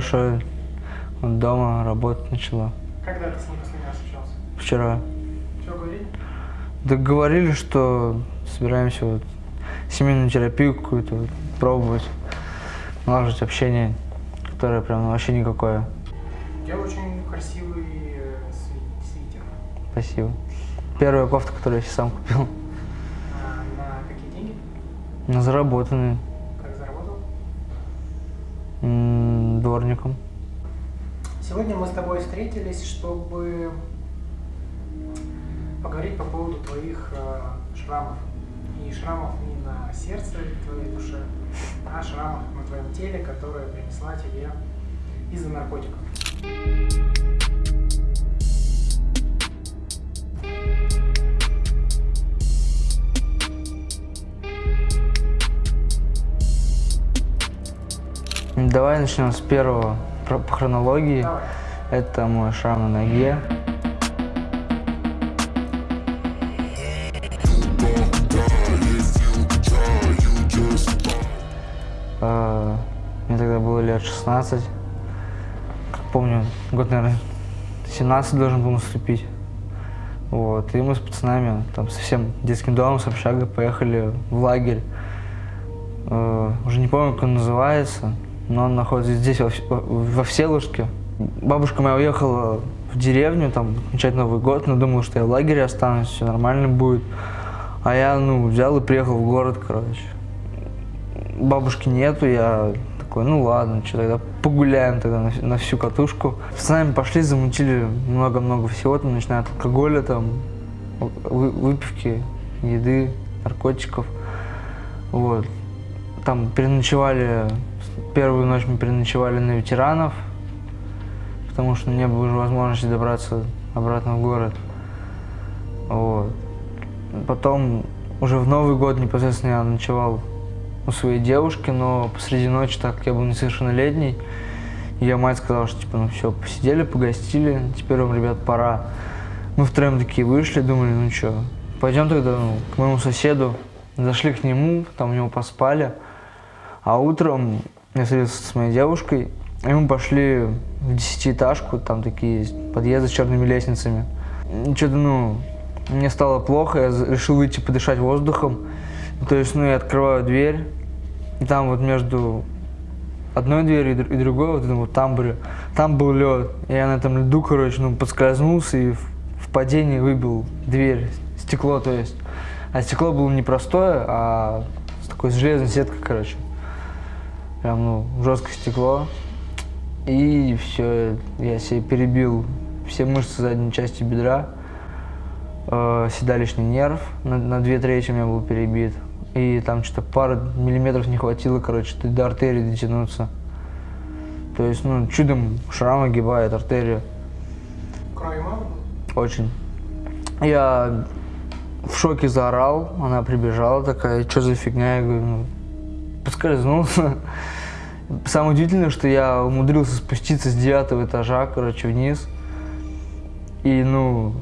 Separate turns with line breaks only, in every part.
хорошо. Вот дома работать начала.
Когда ты с ней последний раз общался?
Вчера.
Что говорили?
Да говорили, что собираемся вот семейную терапию какую-то вот пробовать, налаживать общение, которое прям вообще никакое.
У тебя очень красивый э, сви- свитер.
Спасибо. Первая кофта, которую я сам купил,
А, на какие деньги?
на заработанные
Как заработал?
м, дворником.
Сегодня мы с тобой встретились, чтобы поговорить по поводу твоих э, шрамов. И шрамов не на сердце твоей душе, а шрамов на твоем теле, которые принесла тебе из-за наркотиков.
Давай начнем с первого по хронологии.
Давай.
Это мой шрам на ноге. А, Мне тогда было лет 16. Как помню, год, наверное, 17 должен был наступить. Вот. И мы с пацанами, там, со всем детским домом, с общагой поехали в лагерь. Э, Уже не помню, как он называется, но он находится здесь, во, во- во Всеволожске. Бабушка моя уехала в деревню, там, отмечать Новый год, но думала, что я в лагере останусь, все нормально будет. А я, ну, взял и приехал в город, короче. Бабушки нету, я такой, ну ладно, что тогда погуляем тогда на, на всю катушку. С нами пошли, замутили много-много всего, там, начиная от алкоголя, там, вы- выпивки, еды, наркотиков. Вот. Там переночевали, первую ночь мы переночевали на ветеранов, потому что не было уже возможности добраться обратно в город. Вот. Потом уже в Новый год непосредственно я ночевал у своей девушки, но посреди ночи, так как я был несовершеннолетний, ее мать сказала, что типа, ну все, посидели, погостили, теперь вам, ребят, пора. Мы втроем такие вышли, думали, ну что, пойдем тогда ну, к моему соседу. Зашли к нему, там у него поспали. А утром я встретился с моей девушкой, и мы пошли в десятиэтажку, там такие подъезды с черными лестницами. Что-то, ну, мне стало плохо, я решил выйти подышать воздухом. То есть, ну, я открываю дверь, и там вот между одной дверью и др- и другой, вот этом вот тамбуре, там был лед. Я на этом льду, короче, ну, подскользнулся и в, падении выбил дверь, стекло, то есть. А стекло было не простое, а с такой железной сеткой, короче. Прям, ну, жесткое стекло. И все, я себе перебил все мышцы задней части бедра. Э, седалищный нерв на, на две трети у меня был перебит. И там что-то пара миллиметров не хватило, короче, до артерии дотянуться. То есть, ну, чудом шрам огибает артерию.
Крови мало?
Очень. Я в шоке заорал, она прибежала такая, что за фигня? Я говорю, ну, поскользнулся. Самое удивительное, что я умудрился спуститься с девятого этажа, короче, вниз. И, ну,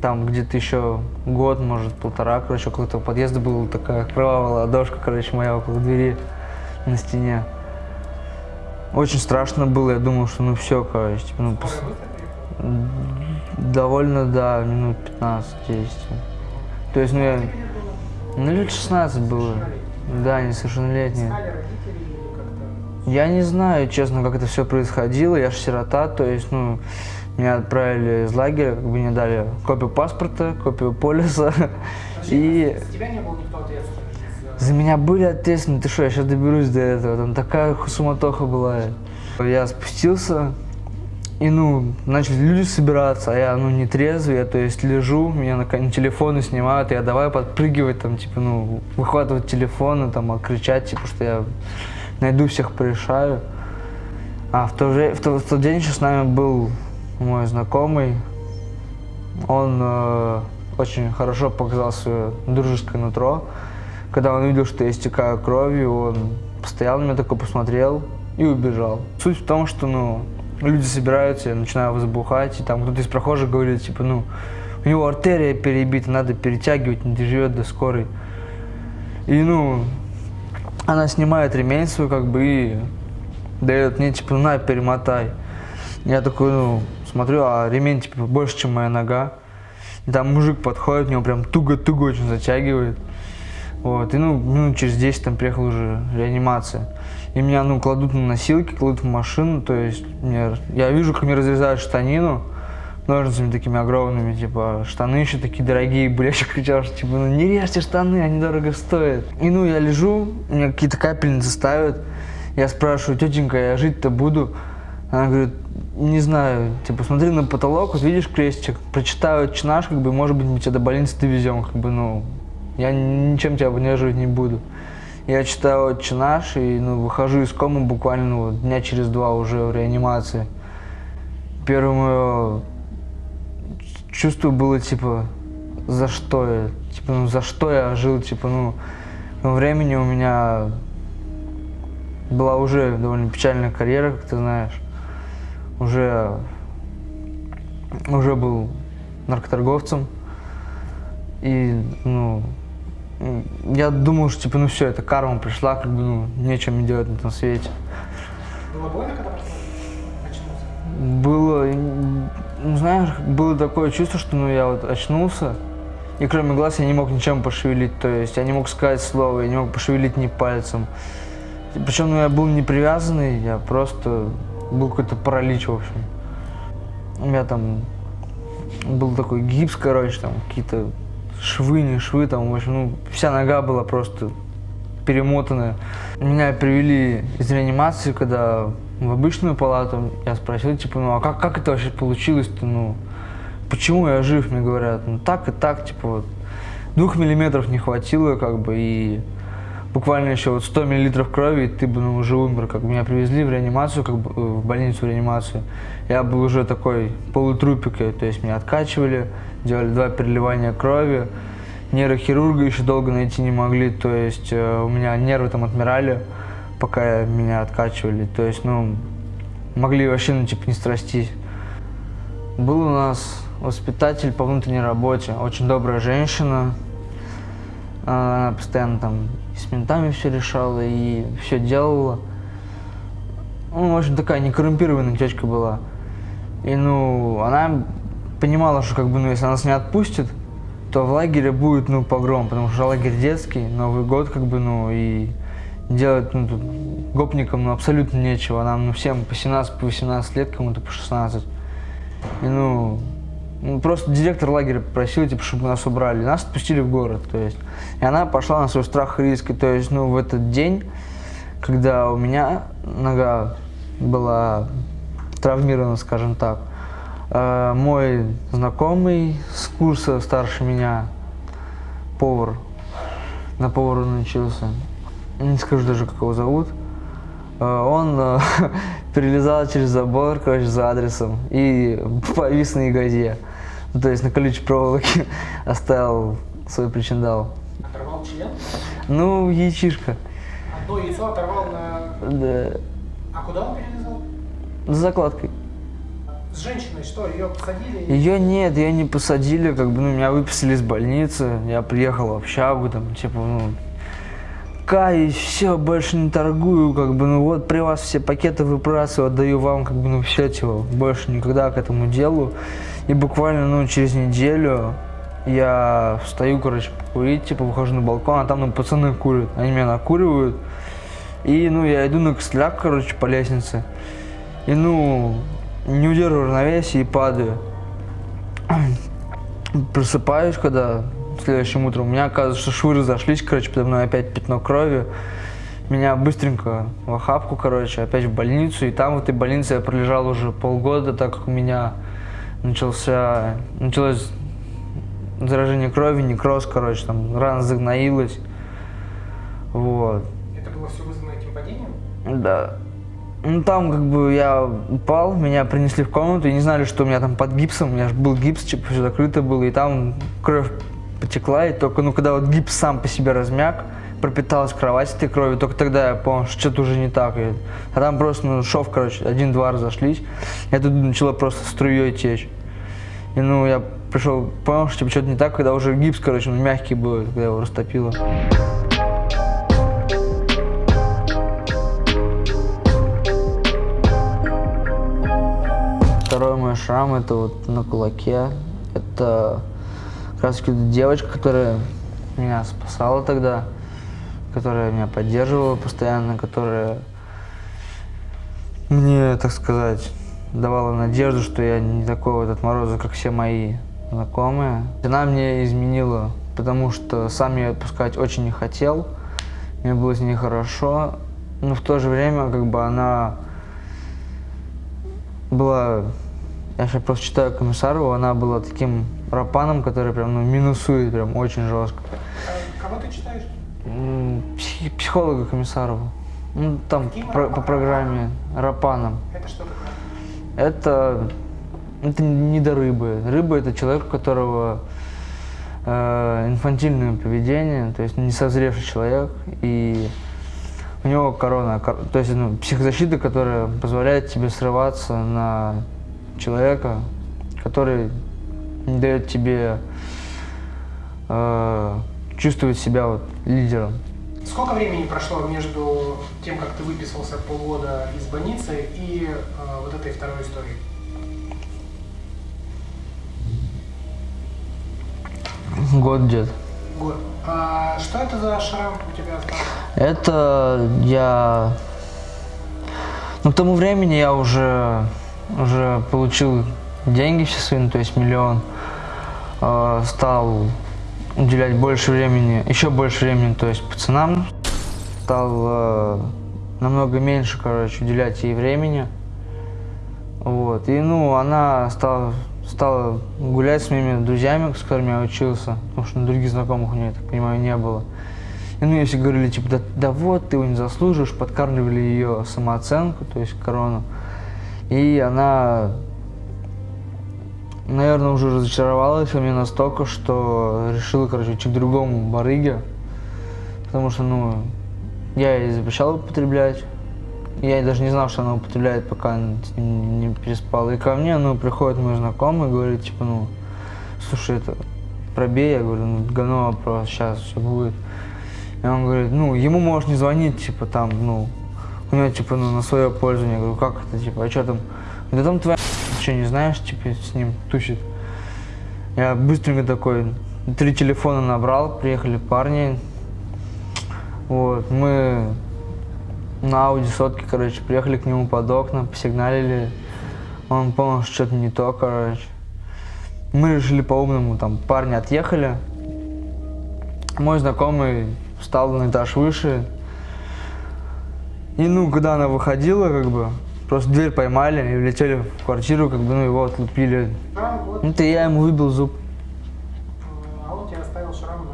там где-то еще год, может, полтора, короче, около этого подъезда была такая кровавая ладошка, короче, моя около двери на стене. Очень страшно было, я думал, что ну все, короче, типа, ну, пос-? Довольно, да, минут 15-10. То есть, ну, я... Ну, лет 16 было. Да,
как-то?
Я не знаю, честно, как это все происходило. Я же сирота, то есть, ну, меня отправили из лагеря, как бы мне дали копию паспорта, копию полиса. И
За тебя не было никто ответственный? за-
за меня были ответственны. Ты что, я сейчас доберусь до этого. Там такая суматоха была. Я спустился, и, ну, начали люди собираться, а я, ну, не трезвый, я, то есть, лежу, меня на телефоны снимают, я давай подпрыгивать, там, типа, ну, выхватывать телефоны, там, а кричать, типа, что я найду всех, порешаю. А в, то же, в, то- в тот день еще с нами был мой знакомый, он э, очень хорошо показал свое дружеское нутро. Когда он увидел, что я истекаю кровью, он постоял на меня такой, посмотрел и убежал. Суть в том, что, ну, люди собираются, я начинаю возбухать, и там кто-то из прохожих говорит, типа, ну, у него артерия перебита, надо перетягивать, не доживет до скорой. И, ну, она снимает ремень свой, как бы, и дает мне, типа, на, перемотай. Я такой, ну, смотрю, а ремень, типа, больше, чем моя нога. И там мужик подходит, него прям туго-туго очень затягивает. Вот, и, ну, минут через 10 там приехала уже реанимация. И меня, ну, кладут на носилки, кладут в машину, то есть, мне, я вижу, как мне разрезают штанину, ножницами такими огромными, типа, штаны еще такие дорогие были, я еще кричал, что, типа, ну, не режьте штаны, они дорого стоят. И, ну, я лежу, мне какие-то капельницы ставят, я спрашиваю, тетенька, я жить-то буду? Она говорит, не знаю, типа, смотри на потолок, вот видишь крестик, прочитаю чинаш, как бы, может быть, мы тебя до больницы довезем, как бы, ну, я ничем тебя поддерживать не буду. Я читаю отче наш и ну, выхожу из комы буквально ну, дня через два уже в реанимации. Первое мое чувство было типа, за что я? Типа, ну за что я жил? Типа, ну, времени у меня была уже довольно печальная карьера, как ты знаешь. Уже, уже был наркоторговцем. И, ну, я думал, что типа, ну все, это карма пришла, как бы, ну, нечем делать на этом свете.
Было больно, когда очнулся?
Было, ну, знаешь, было такое чувство, что ну, я вот очнулся, и кроме глаз я не мог ничем пошевелить, то есть я не мог сказать слово, я не мог пошевелить ни пальцем. Причем ну, я был не привязанный, я просто был какой-то паралич, в общем. У меня там был такой гипс, короче, там какие-то швы, не швы, там, в общем, ну, вся нога была просто перемотанная. Меня привели из реанимации, когда в обычную палату, я спросил, типа, ну, а как, как это вообще получилось-то, ну, почему я жив, мне говорят, ну, так и так, типа, вот, двух миллиметров не хватило, как бы, и буквально еще вот 100 миллилитров крови, и ты бы ну, уже умер. Как бы меня привезли в реанимацию, как бы в больницу в реанимацию. Я был уже такой полутрупик, то есть меня откачивали, делали два переливания крови. Нейрохирурга еще долго найти не могли, то есть э, у меня нервы там отмирали, пока меня откачивали. То есть, ну, могли вообще, ну, типа, не страстись. Был у нас воспитатель по внутренней работе, очень добрая женщина. Она постоянно там с ментами все решала и все делала. Ну, в общем, такая некоррумпированная течка была. И, ну, она понимала, что, как бы, ну, если нас не отпустит, то в лагере будет, ну, погром, потому что лагерь детский, Новый год, как бы, ну, и делать, ну, тут гопникам, ну, абсолютно нечего. Нам, ну, всем по 17, по 18 лет, кому-то по 16. И, ну, ну, просто директор лагеря просил, типа, чтобы нас убрали. Нас отпустили в город, то есть. И она пошла на свой страх и риск. И, то есть, ну, в этот день, когда у меня нога была травмирована, скажем так, мой знакомый с курса старше меня, повар, на повару научился, не скажу даже, как его зовут, э, он э, перелезал через забор, короче, за адресом и повис на ягозе. Ну, то есть на колючей проволоке оставил свой причиндал.
Оторвал член?
Ну, яичишка.
Одно яйцо оторвал на...
Да.
А куда он перелезал?
С закладкой.
С женщиной что, ее посадили?
Ее нет, ее не посадили, как бы, ну, меня выписали из больницы, я приехал в общагу, там, типа, ну, каюсь, все, больше не торгую, как бы, ну, вот при вас все пакеты выбрасываю, отдаю вам, как бы, ну, все, типа, больше никогда к этому делу. И буквально, ну, через неделю я встаю, короче, покурить, типа, выхожу на балкон, а там, ну, пацаны курят. Они меня накуривают. И, ну, я иду на костыляк, короче, по лестнице. И, ну, не удерживаю равновесие и падаю. Просыпаюсь, когда следующим утром. У меня оказывается, что швы разошлись, короче, подо мной опять пятно крови. Меня быстренько в охапку, короче, опять в больницу. И там в этой больнице я пролежал уже полгода, так как у меня начался, началось заражение крови, некроз, короче, там рана загноилась. Вот.
Это было все вызвано этим падением?
Да. Ну там как бы я упал, меня принесли в комнату и не знали, что у меня там под гипсом, у меня же был гипс, типа все закрыто было, и там кровь потекла, и только ну когда вот гипс сам по себе размяк, пропиталась кровать этой кровью, только тогда я понял, что что-то уже не так. И, а там просто ну, шов, короче, один-два разошлись, и оттуда начало просто струей течь. И ну я пришел, понял, что типа, что-то не так, когда уже гипс, короче, ну, мягкий был, когда его растопило. Шрам это вот на кулаке. Это как раз девочка, которая меня спасала тогда, которая меня поддерживала постоянно, которая мне, так сказать, давала надежду, что я не такой вот отморозок, как все мои знакомые. Она мне изменила, потому что сам я отпускать очень не хотел. Мне было с ней хорошо, но в то же время как бы она была, я сейчас просто читаю Комиссарову, она была таким рапаном, который прям ну, минусует прям очень жестко.
А Кого ты читаешь?
Псих- психолога Комиссарову. Ну, там
Каким
про- по программе Рапаном.
Это что такое?
Это, это не до рыбы. Рыба это человек, у которого э, инфантильное поведение, то есть не созревший человек, и у него корона, кор- то есть ну, психозащита, которая позволяет тебе срываться на человека, который дает тебе э, чувствовать себя вот лидером.
Сколько времени прошло между тем, как ты выписался полгода из больницы и э, вот этой второй историей?
Год где-то.
Год. А что это за шрам у тебя остался?
Это я... Ну, к тому времени я уже, уже получил деньги все свои, ну, то есть миллион. Э, стал уделять больше времени, еще больше времени, то есть пацанам. Стал э, намного меньше, короче, уделять ей времени. Вот. И, ну, она стала, стала гулять с моими друзьями, с которыми я учился, потому что других знакомых у нее, я так понимаю, не было. И ну, если говорили, типа, да, да вот, ты его не заслуживаешь, подкармливали ее самооценку, то есть корону. И она, наверное, уже разочаровалась во мне настолько, что решила, короче, идти к другому барыге. Потому что, ну, я ей запрещал употреблять. Я даже не знал, что она употребляет, пока не переспал. И ко мне, ну, приходит мой знакомый говорит, типа, ну, слушай, это пробей. Я говорю, ну, говно вопрос, сейчас все будет. И он говорит, ну, ему можешь не звонить, типа, там, ну, у него, типа, ну, на свое пользование. Я говорю, как это, типа, а что там? Да там твоя что, не знаешь, типа, с ним тусит. Я быстренько такой, три телефона набрал, приехали парни. Вот, мы на Ауди сотки, короче, приехали к нему под окна, посигналили. Он понял, что что-то не то, короче. Мы решили по-умному, там, парни отъехали. Мой знакомый встал на этаж выше. И, ну, когда она выходила, как бы, просто дверь поймали и влетели в квартиру, как бы, ну, его отлупили.
Шрам, вот,
Ну, то я ему выбил зуб.
а он тебе оставил шрам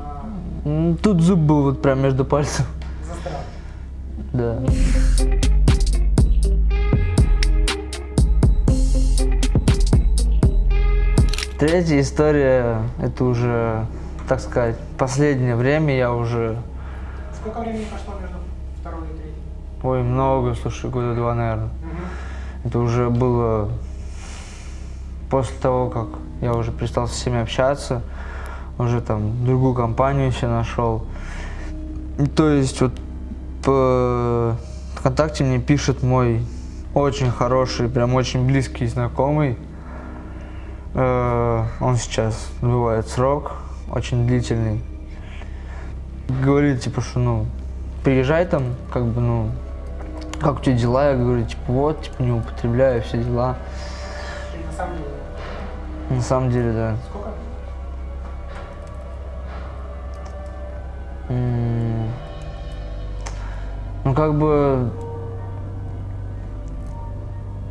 на
Тут зуб был вот прям между пальцев.
застрял.
Да. Третья история, это уже, так сказать, последнее время я уже,
Сколько времени прошло между второй и третьей?
Ой, много, слушай, года два, наверное. Это уже было после того, как я уже перестал со всеми общаться, уже там другую компанию себе нашел. То есть вот по ВКонтакте мне пишет мой очень хороший, прям очень близкий знакомый. Э, Он сейчас отбывает срок, очень длительный. Говорит, типа, что, ну, приезжай там, как бы, ну, как у тебя дела? Я говорю, типа, вот, типа, не употребляю, все дела.
И на самом деле,
На самом деле, да.
сколько?
М, Ну, как бы...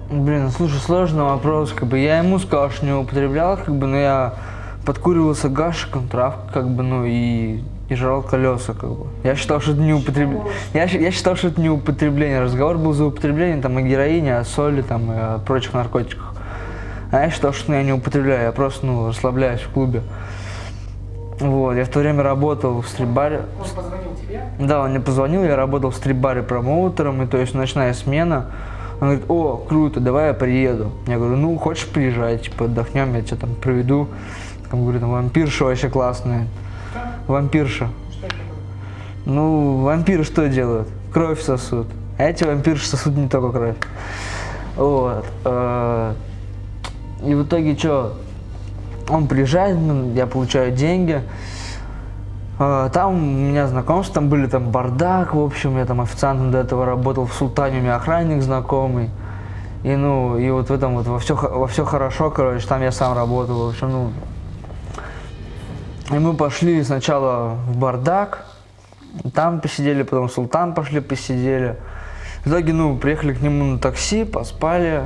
Блин, слушай, сложный вопрос, как бы я ему сказал, что не употреблял, как бы, но я подкуривался гашиком, травкой, как бы, ну, и, и жрал колеса, как бы. Я считал, что это не употребление. Я, я считал, что это не употребление. Разговор был за употребление там о героине, о соли, там, и о прочих наркотиках. А я считал, что ну, я не употребляю, я просто, ну, расслабляюсь в клубе. Вот, я в то время работал в стрип-баре.
Он позвонил тебе,
Да, он мне позвонил, я работал в стрип-баре промоутером, и то есть ночная смена. Он говорит, о, круто, давай я приеду. Я говорю, ну, хочешь приезжай, типа, отдохнем, я тебя там проведу. Он говорит, ну, вампирша вообще классная. Вампирша.
что это?
Ну, вампиры что делают? Кровь сосут. А эти вампирши сосут не только кровь. Вот. э, И в итоге что, он приезжает, ну, я получаю деньги. А, Там у меня знакомства, там были там бардак, в общем, я там официантом до этого работал в Султане, у меня охранник знакомый. И ну, и вот в этом вот во все, во все хорошо, короче, там я сам работал, в общем, ну. И мы пошли сначала в бардак, там посидели, потом в Султан пошли, посидели. В итоге, ну, приехали к нему на такси, поспали.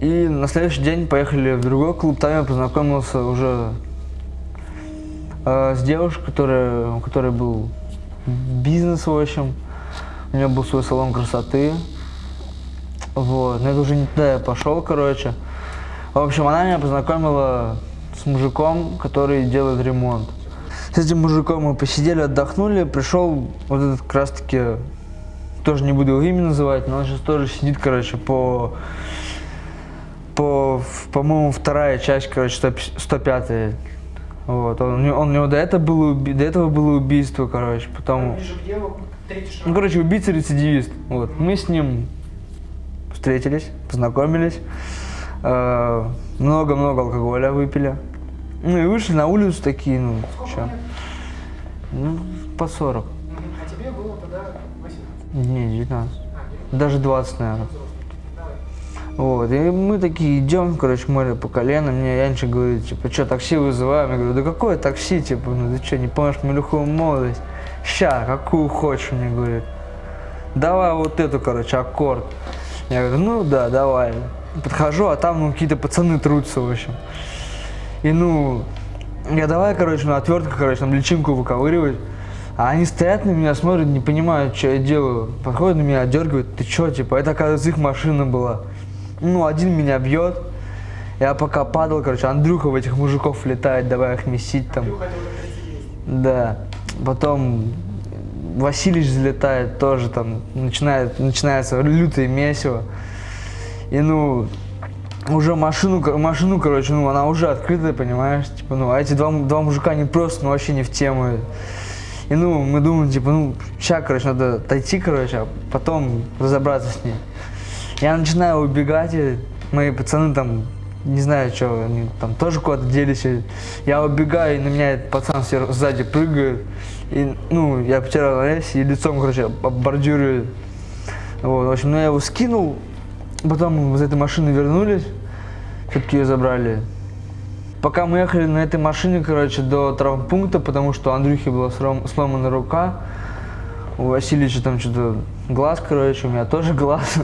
И на следующий день поехали в другой клуб, там я познакомился уже э, с девушкой, которая, у которой был бизнес, в общем. У нее был свой салон красоты. Вот, но это уже не туда я пошел, короче. В общем, она меня познакомила с мужиком, который делает ремонт. С этим мужиком мы посидели, отдохнули, пришел вот этот как раз таки, тоже не буду его имя называть, но он сейчас тоже сидит, короче, по, по, по-моему, вторая часть, короче, 105 вот, он, он, у него до этого, было, до этого было убийство, короче, потом... Ну, короче, убийца-рецидивист. Вот. Мы с ним встретились, познакомились. э, Много-много алкоголя выпили. Ну и вышли на улицу такие, ну,
лет?
ну, по 40.
Мгм. А тебе было тогда 18.
Не, 19.
А, девять.
Даже 20, наверное. Вот, и мы такие идем, короче, море по колено, мне Янчик говорит, типа, что, такси вызываем? Я говорю, да какое такси, типа, ну ты что, не помнишь мою лихую молодость? Ща, какую хочешь, мне говорит. Давай вот эту, короче, аккорд. Я говорю, ну да, давай. Подхожу, а там, ну, какие-то пацаны трутся, в общем. И, ну, я давай, короче, на отвертку, короче, там личинку выковыривать. А они стоят на меня, смотрят, не понимают, что я делаю. Подходят на меня, отдергивают, ты чё, типа, это, оказывается, их машина была. Ну, один меня бьет. Я пока падал, короче, Андрюха в этих мужиков летает, давай их месить там. Да. Потом Василич залетает тоже там, начинает, начинается лютое месиво. И ну, уже машину, машину, короче, ну, она уже открытая, понимаешь, типа, ну, а эти два, два мужика, они просто, ну, вообще не в тему. И ну, мы думаем, типа, ну, сейчас, короче, надо отойти, короче, а потом разобраться с ней. Я начинаю убегать, и мои пацаны там, не знаю, что, они там тоже куда-то делись. Я убегаю, и на меня этот пацан сзади прыгает. И, ну, я потерял равновесие, и лицом, короче, об бордюры. Вот, в общем, ну, я его скинул, потом мы из этой машины вернулись, все-таки ее забрали. Пока мы ехали на этой машине, короче, до травмпункта, потому что у Андрюхи была сломана рука, у Васильевича там что-то глаз, короче, у меня тоже глаз.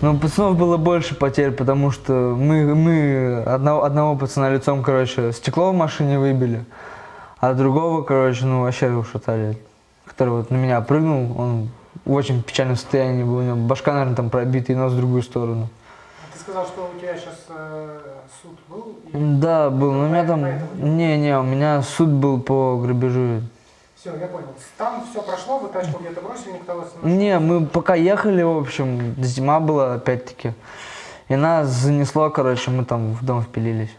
Но пацанов было больше потерь, потому что мы, мы одного, одного пацана лицом, короче, стекло в машине выбили, а другого, короче, ну вообще ушатали. Который вот на меня прыгнул, он в очень печальном состоянии был, у него башка, наверное, там пробита и нос в другую сторону.
А Ты сказал, что у тебя сейчас суд был? и-
Да, был, но у меня там... Не-не, у меня суд был по грабежу.
Все, я понял. Там все прошло, вы тачку где-то бросили, никто вас не нашел.
Не, мы пока ехали, в общем, зима была опять-таки. И нас занесло, короче, мы там в дом впилились.